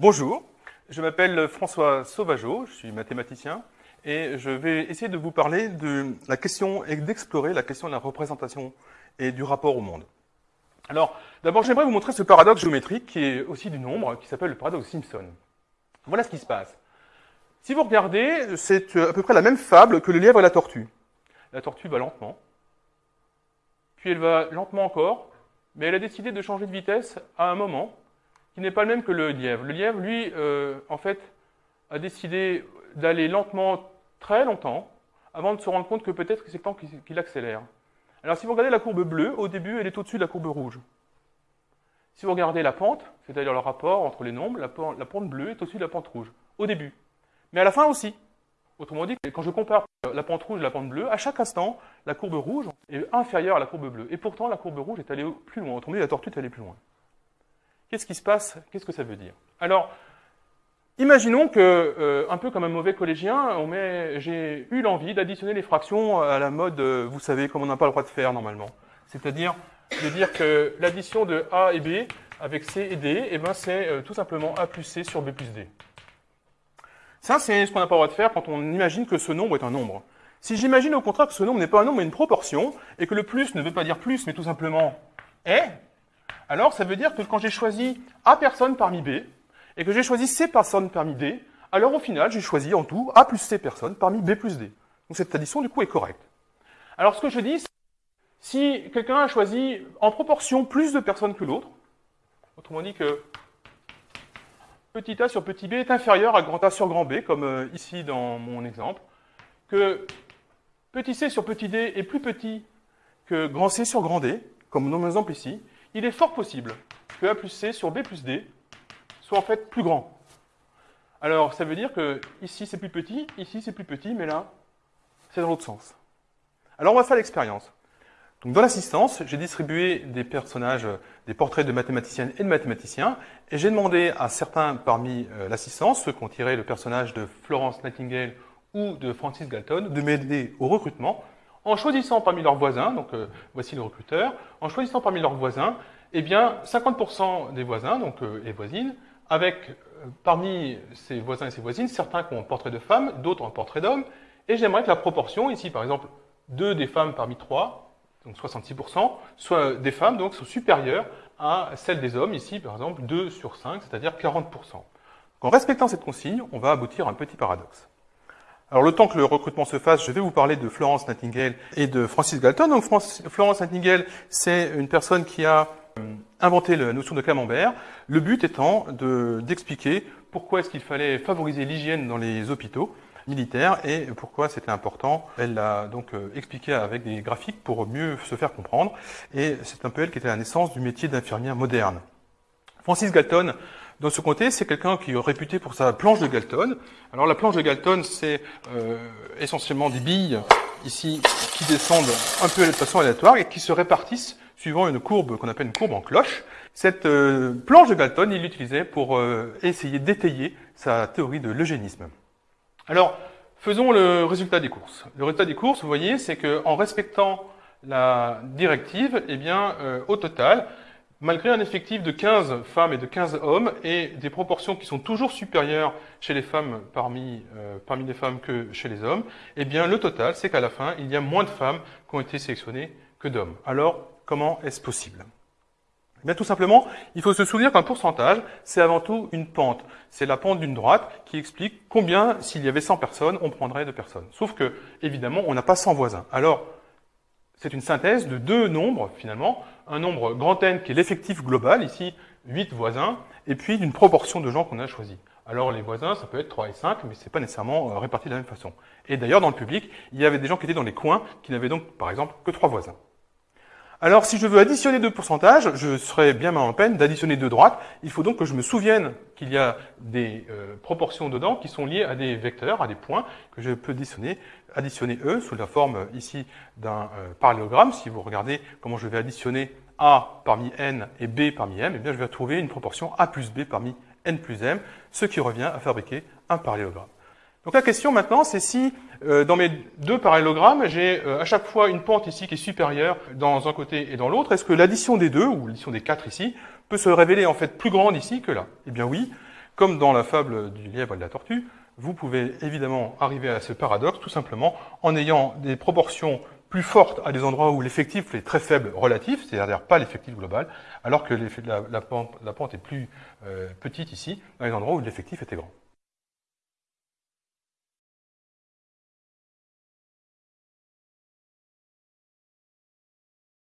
Bonjour, je m'appelle François Sauvageau, je suis mathématicien et je vais essayer de vous parler de la question et d'explorer la question de la représentation et du rapport au monde. Alors, d'abord, j'aimerais vous montrer ce paradoxe géométrique qui est aussi du nombre, qui s'appelle le paradoxe Simpson. Voilà ce qui se passe. Si vous regardez, c'est à peu près la même fable que le lièvre et la tortue. La tortue va lentement, puis elle va lentement encore, mais elle a décidé de changer de vitesse à un moment qui n'est pas le même que le lièvre. Le lièvre, lui, euh, en fait, a décidé d'aller lentement très longtemps avant de se rendre compte que peut-être c'est le temps qu'il accélère. Alors si vous regardez la courbe bleue, au début, elle est au-dessus de la courbe rouge. Si vous regardez la pente, c'est-à-dire le rapport entre les nombres, la pente, la pente bleue est au-dessus de la pente rouge, au début. Mais à la fin aussi. Autrement dit, quand je compare la pente rouge et la pente bleue, à chaque instant, la courbe rouge est inférieure à la courbe bleue. Et pourtant, la courbe rouge est allée plus loin. Autrement dit, la tortue est allée plus loin. Qu'est-ce qui se passe? Qu'est-ce que ça veut dire? Alors, imaginons que, euh, un peu comme un mauvais collégien, j'ai eu l'envie d'additionner les fractions à la mode, euh, vous savez, comme on n'a pas le droit de faire normalement. C'est-à-dire de dire que l'addition de A et B avec C et D, eh ben, c'est euh, tout simplement A plus C sur B plus D. Ça, c'est ce qu'on n'a pas le droit de faire quand on imagine que ce nombre est un nombre. Si j'imagine au contraire que ce nombre n'est pas un nombre mais une proportion, et que le plus ne veut pas dire plus, mais tout simplement est, alors ça veut dire que quand j'ai choisi A personnes parmi B, et que j'ai choisi C personnes parmi D, alors au final, j'ai choisi en tout A plus C personnes parmi B plus D. Donc cette addition, du coup, est correcte. Alors ce que je dis, c'est si quelqu'un a choisi en proportion plus de personnes que l'autre, autrement dit que petit a sur petit b est inférieur à grand A sur grand B, comme euh, ici dans mon exemple, que petit c sur petit d est plus petit que grand C sur grand D, comme dans mon exemple ici, il est fort possible que A plus C sur B plus D soit en fait plus grand. Alors, ça veut dire que ici c'est plus petit, ici c'est plus petit, mais là, c'est dans l'autre sens. Alors, on va faire l'expérience. Donc, dans l'assistance, j'ai distribué des personnages, des portraits de mathématiciennes et de mathématiciens, et j'ai demandé à certains parmi euh, l'assistance, ceux qui ont tiré le personnage de Florence Nightingale ou de Francis Galton, de m'aider au recrutement en choisissant parmi leurs voisins, donc euh, voici le recruteur, en choisissant parmi leurs voisins, eh bien, 50% des voisins, donc euh, et voisines, avec euh, parmi ces voisins et ces voisines, certains qui ont un portrait de femmes, d'autres un portrait d'hommes, et j'aimerais que la proportion, ici par exemple, deux des femmes parmi trois, donc 66%, soit des femmes donc sont supérieures à celles des hommes, ici par exemple 2 sur 5, c'est-à-dire 40%. En respectant cette consigne, on va aboutir à un petit paradoxe. Alors le temps que le recrutement se fasse, je vais vous parler de Florence Nightingale et de Francis Galton. Donc Florence Nightingale, c'est une personne qui a euh, inventé la notion de camembert, le but étant d'expliquer pourquoi est-ce qu'il fallait favoriser l'hygiène dans les hôpitaux militaires et pourquoi c'était important. Elle l'a donc euh, expliqué avec des graphiques pour mieux se faire comprendre et c'est un peu elle qui était la naissance du métier d'infirmière moderne. Francis Galton, dans ce comté, c'est quelqu'un qui est réputé pour sa planche de Galton. Alors la planche de Galton, c'est euh, essentiellement des billes ici qui descendent un peu de façon aléatoire et qui se répartissent suivant une courbe qu'on appelle une courbe en cloche. Cette euh, planche de Galton, il l'utilisait pour euh, essayer d'étayer sa théorie de l'eugénisme. Alors, faisons le résultat des courses. Le résultat des courses, vous voyez, c'est qu'en respectant la directive, eh bien, au total, malgré un effectif de 15 femmes et de 15 hommes et des proportions qui sont toujours supérieures chez les femmes parmi, euh, parmi les femmes que chez les hommes, eh bien le total, c'est qu'à la fin, il y a moins de femmes qui ont été sélectionnées que d'hommes. Alors, comment est-ce possible? Eh bien, tout simplement, il faut se souvenir qu'un pourcentage, c'est avant tout une pente. C'est la pente d'une droite qui explique combien, s'il y avait 100 personnes, on prendrait de personnes. Sauf que, évidemment, on n'a pas 100 voisins. Alors, c'est une synthèse de deux nombres, finalement un nombre grand N qui est l'effectif global, ici 8 voisins, et puis d'une proportion de gens qu'on a choisi. Alors les voisins, ça peut être 3 et 5, mais ce n'est pas nécessairement euh, réparti de la même façon. Et d'ailleurs, dans le public, il y avait des gens qui étaient dans les coins, qui n'avaient donc, par exemple, que 3 voisins. Alors, si je veux additionner deux pourcentages, je serais bien mal en peine d'additionner deux droites. Il faut donc que je me souvienne qu'il y a des euh, proportions dedans qui sont liées à des vecteurs, à des points, que je peux additionner, additionner eux sous la forme euh, ici d'un euh, parallélogramme. Si vous regardez comment je vais additionner A parmi N et B parmi M, eh bien je vais trouver une proportion A plus B parmi N plus M, ce qui revient à fabriquer un parallélogramme. Donc la question maintenant, c'est si euh, dans mes deux parallélogrammes, j'ai euh, à chaque fois une pente ici qui est supérieure dans un côté et dans l'autre, est-ce que l'addition des deux, ou l'addition des quatre ici, peut se révéler en fait plus grande ici que là? Eh bien oui, comme dans la fable du lièvre et de la tortue, vous pouvez évidemment arriver à ce paradoxe tout simplement en ayant des proportions plus fortes à des endroits où l'effectif est très faible relatif, c'est-à-dire pas l'effectif global, alors que la, la, pente, la, pente, est plus euh, petite ici, dans les endroits où l'effectif était grand.